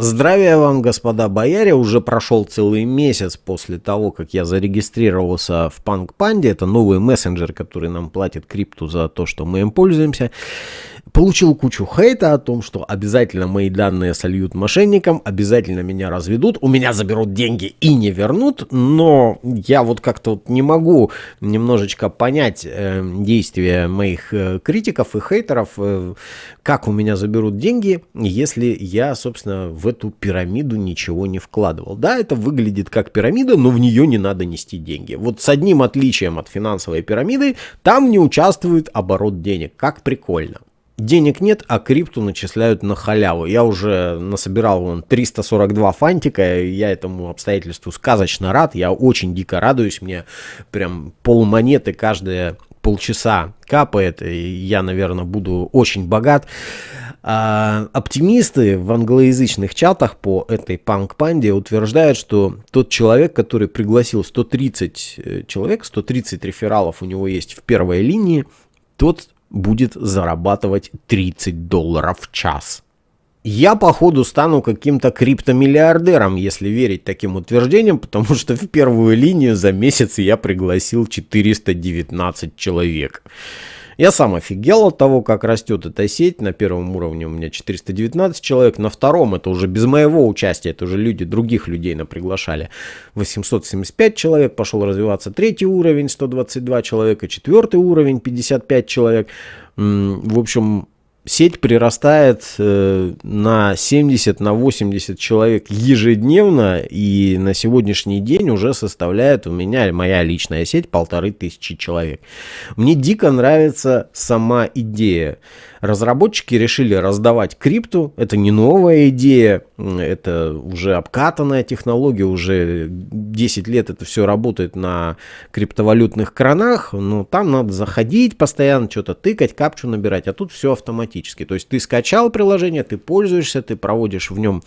Здравия вам, господа бояре, уже прошел целый месяц после того, как я зарегистрировался в Punk Panda, это новый мессенджер, который нам платит крипту за то, что мы им пользуемся. Получил кучу хейта о том, что обязательно мои данные сольют мошенникам, обязательно меня разведут, у меня заберут деньги и не вернут, но я вот как-то вот не могу немножечко понять э, действия моих э, критиков и хейтеров, э, как у меня заберут деньги, если я, собственно, в эту пирамиду ничего не вкладывал. Да, это выглядит как пирамида, но в нее не надо нести деньги. Вот с одним отличием от финансовой пирамиды, там не участвует оборот денег. Как прикольно. Денег нет, а крипту начисляют на халяву. Я уже насобирал вон 342 фантика, я этому обстоятельству сказочно рад, я очень дико радуюсь, мне прям полмонеты каждые полчаса капает, и я, наверное, буду очень богат. А, оптимисты в англоязычных чатах по этой панк-панде утверждают, что тот человек, который пригласил 130 э, человек, 130 рефералов у него есть в первой линии, тот будет зарабатывать 30 долларов в час. Я, походу, стану каким-то криптомиллиардером, если верить таким утверждениям, потому что в первую линию за месяц я пригласил 419 человек. Я сам офигел от того, как растет эта сеть. На первом уровне у меня 419 человек, на втором это уже без моего участия, это уже люди, других людей на приглашали. 875 человек, пошел развиваться третий уровень, 122 человека, четвертый уровень, 55 человек. В общем, сеть прирастает э, на 70, на 80 человек ежедневно, и на сегодняшний день уже составляет у меня, моя личная сеть, полторы тысячи человек. Мне дико нравится сама идея. Разработчики решили раздавать крипту, это не новая идея, это уже обкатанная технология, уже 10 лет это все работает на криптовалютных кранах, но там надо заходить постоянно, что-то тыкать, капчу набирать, а тут все автоматически. То есть ты скачал приложение, ты пользуешься, ты проводишь в нем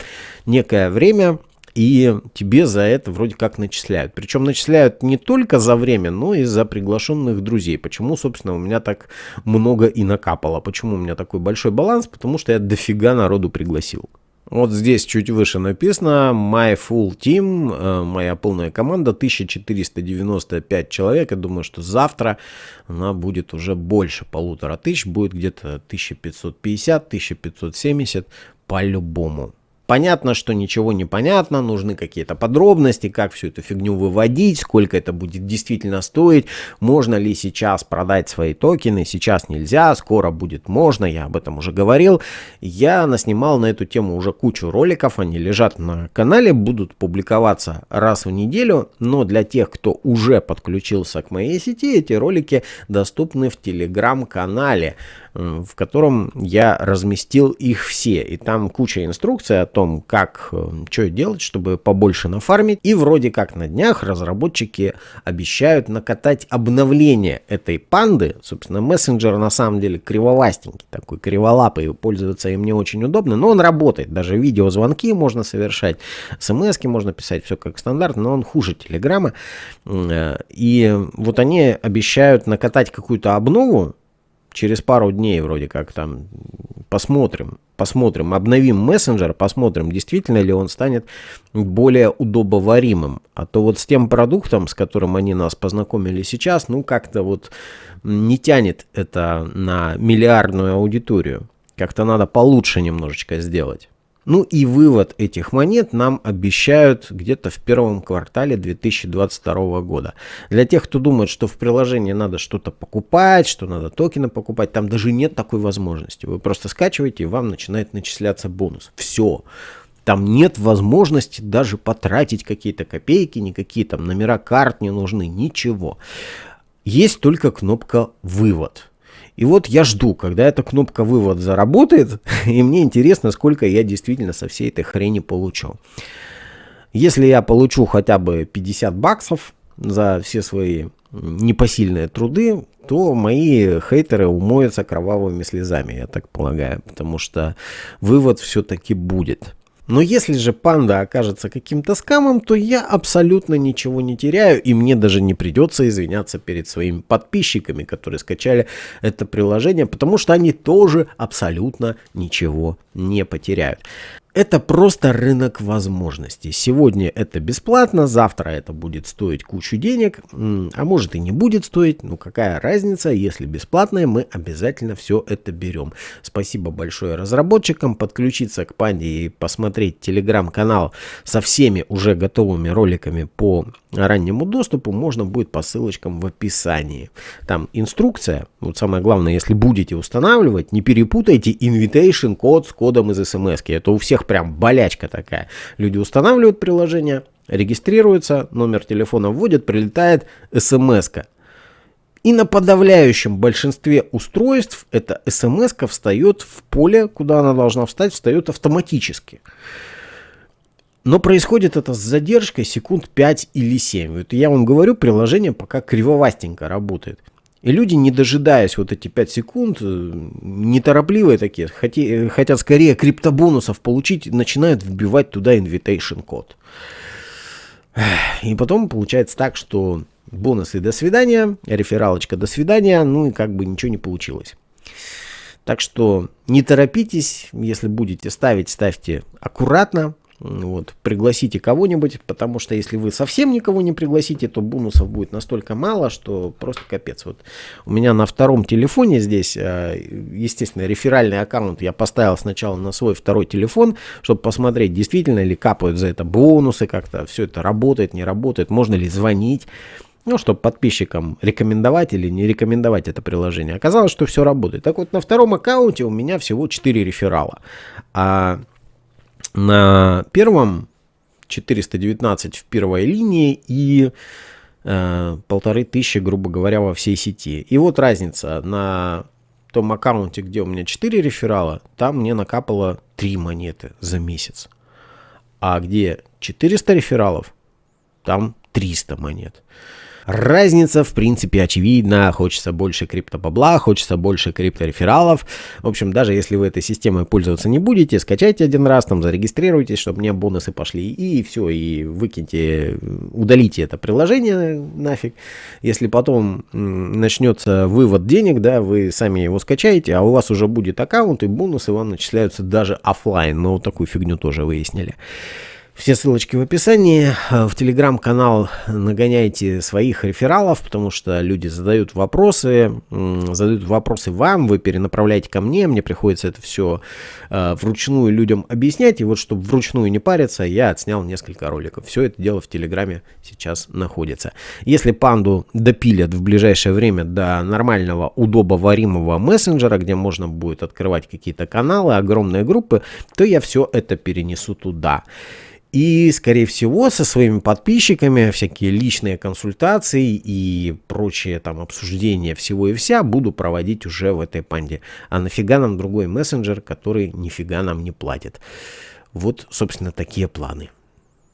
некое время, и тебе за это вроде как начисляют. Причем начисляют не только за время, но и за приглашенных друзей. Почему, собственно, у меня так много и накапало? Почему у меня такой большой баланс? Потому что я дофига народу пригласил. Вот здесь чуть выше написано My Full Team, э, моя полная команда, 1495 человек. Я думаю, что завтра она будет уже больше полутора тысяч, будет где-то 1550-1570 по-любому. Понятно, что ничего не понятно, нужны какие-то подробности, как всю эту фигню выводить, сколько это будет действительно стоить, можно ли сейчас продать свои токены, сейчас нельзя, скоро будет можно, я об этом уже говорил. Я наснимал на эту тему уже кучу роликов, они лежат на канале, будут публиковаться раз в неделю, но для тех, кто уже подключился к моей сети, эти ролики доступны в телеграм-канале в котором я разместил их все. И там куча инструкций о том, как, э, что делать, чтобы побольше нафармить. И вроде как на днях разработчики обещают накатать обновление этой панды. Собственно, мессенджер на самом деле криволастенький, такой криволапый, пользоваться им не очень удобно, но он работает. Даже видеозвонки можно совершать, смс можно писать, все как стандарт, но он хуже Телеграма. Э, и вот они обещают накатать какую-то обнову, через пару дней вроде как там посмотрим, посмотрим, обновим мессенджер, посмотрим, действительно ли он станет более удобоваримым. А то вот с тем продуктом, с которым они нас познакомили сейчас, ну как-то вот не тянет это на миллиардную аудиторию. Как-то надо получше немножечко сделать. Ну и вывод этих монет нам обещают где-то в первом квартале 2022 года. Для тех, кто думает, что в приложении надо что-то покупать, что надо токены покупать, там даже нет такой возможности. Вы просто скачиваете и вам начинает начисляться бонус. Все. Там нет возможности даже потратить какие-то копейки, никакие там номера карт не нужны, ничего. Есть только кнопка «Вывод». И вот я жду, когда эта кнопка вывод заработает, и мне интересно, сколько я действительно со всей этой хрени получу. Если я получу хотя бы 50 баксов за все свои непосильные труды, то мои хейтеры умоются кровавыми слезами, я так полагаю, потому что вывод все-таки будет. Но если же панда окажется каким-то скамом, то я абсолютно ничего не теряю, и мне даже не придется извиняться перед своими подписчиками, которые скачали это приложение, потому что они тоже абсолютно ничего не потеряют. Это просто рынок возможностей. Сегодня это бесплатно, завтра это будет стоить кучу денег, а может и не будет стоить. Ну какая разница, если бесплатное, мы обязательно все это берем. Спасибо большое разработчикам. Подключиться к Панде и посмотреть телеграм-канал со всеми уже готовыми роликами по раннему доступу можно будет по ссылочкам в описании. Там инструкция. Вот самое главное, если будете устанавливать, не перепутайте invitation код с кодом из смс. Это у всех всех прям болячка такая. Люди устанавливают приложение, регистрируются, номер телефона вводят, прилетает смс -ка. И на подавляющем большинстве устройств эта смс встает в поле, куда она должна встать, встает автоматически. Но происходит это с задержкой секунд 5 или 7. Вот я вам говорю, приложение пока кривовастенько работает. И люди, не дожидаясь вот эти 5 секунд, э, неторопливые такие, хоти, хотят скорее криптобонусов получить, начинают вбивать туда invitation код. И потом получается так, что бонусы до свидания, рефералочка до свидания, ну и как бы ничего не получилось. Так что не торопитесь, если будете ставить, ставьте аккуратно, вот, пригласите кого-нибудь, потому что если вы совсем никого не пригласите, то бонусов будет настолько мало, что просто капец. Вот у меня на втором телефоне здесь, э, естественно, реферальный аккаунт я поставил сначала на свой второй телефон, чтобы посмотреть, действительно ли капают за это бонусы, как-то все это работает, не работает, можно ли звонить. Ну, чтобы подписчикам рекомендовать или не рекомендовать это приложение. Оказалось, что все работает. Так вот, на втором аккаунте у меня всего 4 реферала. А на первом 419 в первой линии и э, полторы тысячи, грубо говоря, во всей сети. И вот разница на том аккаунте, где у меня 4 реферала, там мне накапало 3 монеты за месяц. А где 400 рефералов, там 300 монет. Разница, в принципе, очевидна. Хочется больше криптобабла, хочется больше крипторефералов. В общем, даже если вы этой системой пользоваться не будете, скачайте один раз, там зарегистрируйтесь, чтобы мне бонусы пошли. И все, и выкиньте, удалите это приложение нафиг. Если потом начнется вывод денег, да, вы сами его скачаете, а у вас уже будет аккаунт, и бонусы вам начисляются даже офлайн. Но вот такую фигню тоже выяснили. Все ссылочки в описании. Э, в телеграм-канал нагоняйте своих рефералов, потому что люди задают вопросы, задают вопросы вам, вы перенаправляете ко мне, мне приходится это все э, вручную людям объяснять. И вот, чтобы вручную не париться, я отснял несколько роликов. Все это дело в телеграме сейчас находится. Если панду допилят в ближайшее время до нормального, удобоваримого мессенджера, где можно будет открывать какие-то каналы, огромные группы, то я все это перенесу туда. И, скорее всего, со своими подписчиками всякие личные консультации и прочие там обсуждения всего и вся буду проводить уже в этой панде. А нафига нам другой мессенджер, который нифига нам не платит. Вот, собственно, такие планы.